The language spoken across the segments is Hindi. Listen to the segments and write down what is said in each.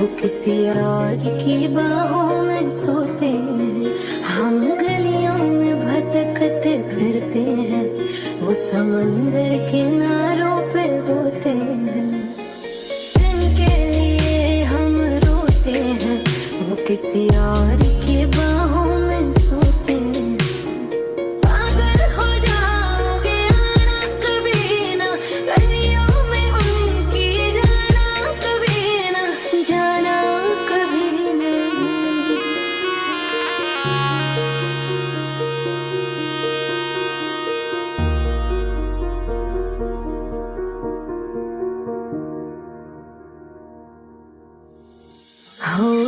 वो किसी और की बाहों में सोते हैं। हम गलियों में भटकते फिरते हैं। वो समंदर किनारों पे होते हैं। के लिए हम रोते हैं। वो किसी और की बाहों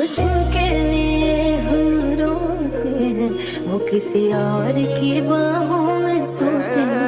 मुझके लिए हम रोते हैं। वो किसी और की बाहों में सोते हैं।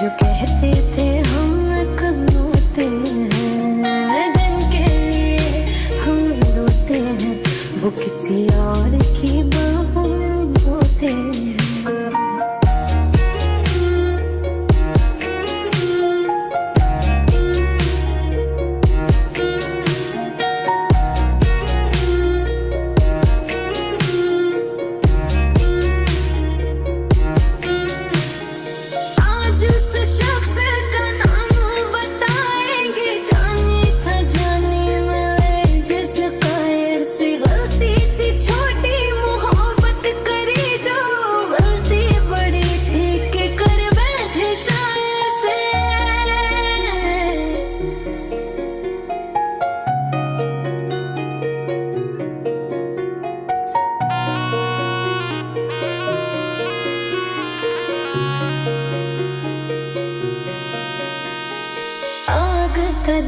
you can hit. the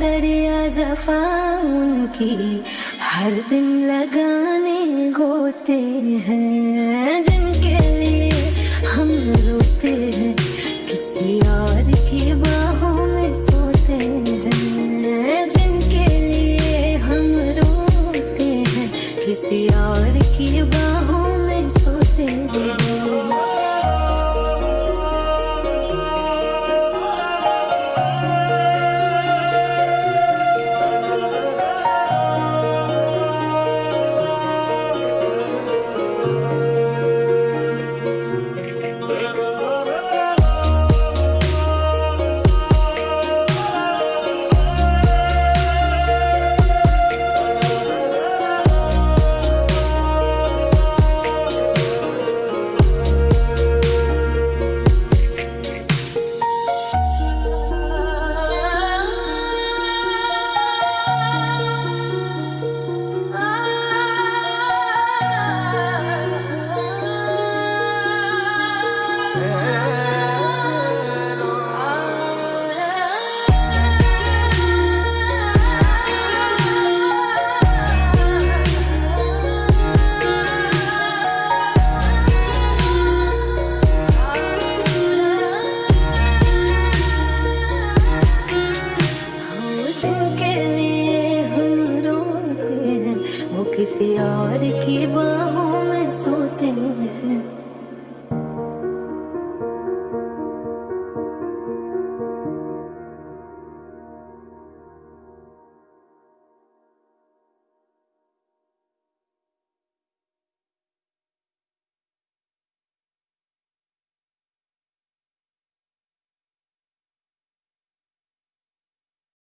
दरिया जफा उनकी हर दिन लगाने गोते हैं।